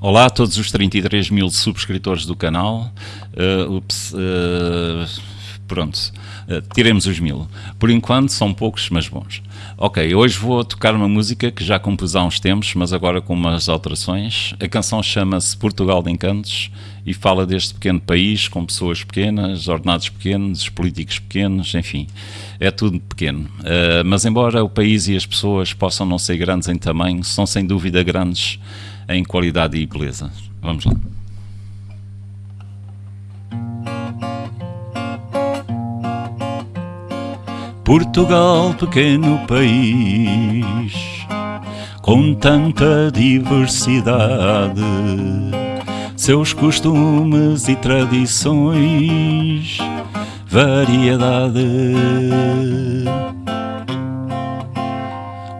Olá a todos os 33 mil subscritores do canal. Uh, ups, uh, pronto, uh, tiremos os mil. Por enquanto são poucos, mas bons. Ok, hoje vou tocar uma música que já compus há uns tempos, mas agora com umas alterações. A canção chama-se Portugal de Encantos e fala deste pequeno país com pessoas pequenas, ordenados pequenos, políticos pequenos, enfim, é tudo pequeno. mas embora o país e as pessoas possam não ser grandes em tamanho, são sem dúvida grandes em qualidade e beleza. Vamos lá. Portugal, pequeno país, com tanta diversidade, seus costumes e tradições, variedade.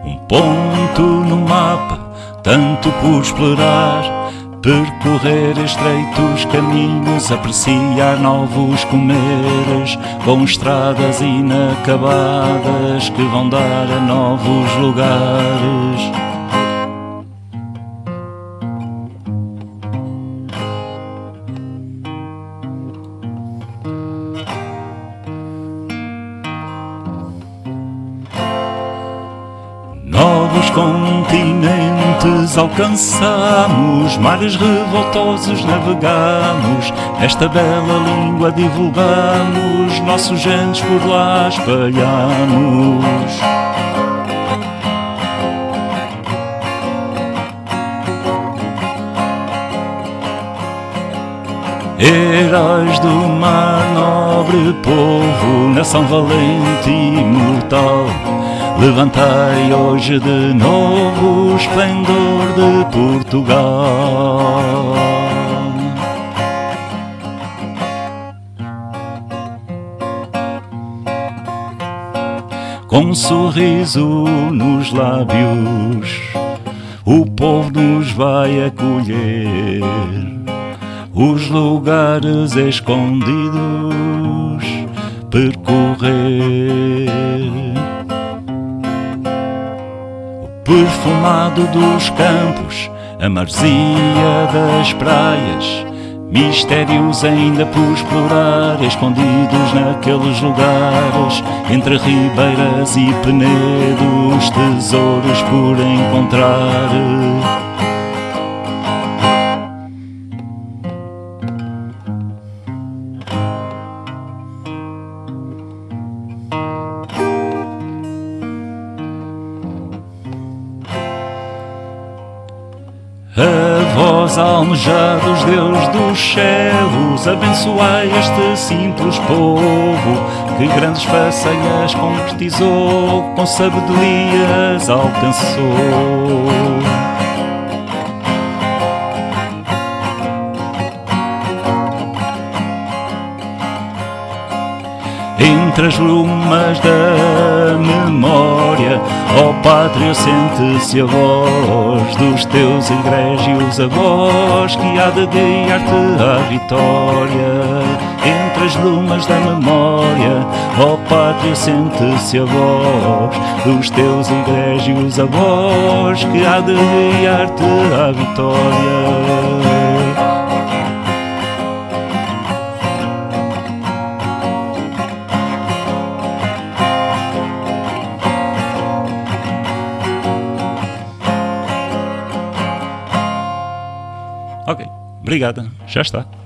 Um ponto no mapa tanto por explorar, percorrer estreitos caminhos, apreciar novos comeres, com estradas inacabadas que vão dar a novos lugares. Novos continentes alcançamos, mares revoltosos navegamos, esta bela língua divulgamos, nossos genes por lá espalhamos. Heróis do mar, nobre povo, nação valente e imortal Levantai hoje de novo o esplendor de Portugal. Com um sorriso nos lábios, o povo nos vai acolher. Os lugares escondidos percorrer perfumado dos campos, a marzia das praias, mistérios ainda por explorar, escondidos naqueles lugares, entre ribeiras e penedos, tesouros por encontrar. A vós, almejados Deus dos céus, abençoai este simples povo que grandes façanhas concretizou, com sabedorias alcançou. Entre as lumas da ó pátria, sente-se a voz dos teus egrégios avós, que há de guiar-te à vitória. Entre as lumas da memória, ó pátria, sente-se a voz dos teus egrégios avós, que há de guiar-te à vitória. Ok, obrigada, já está.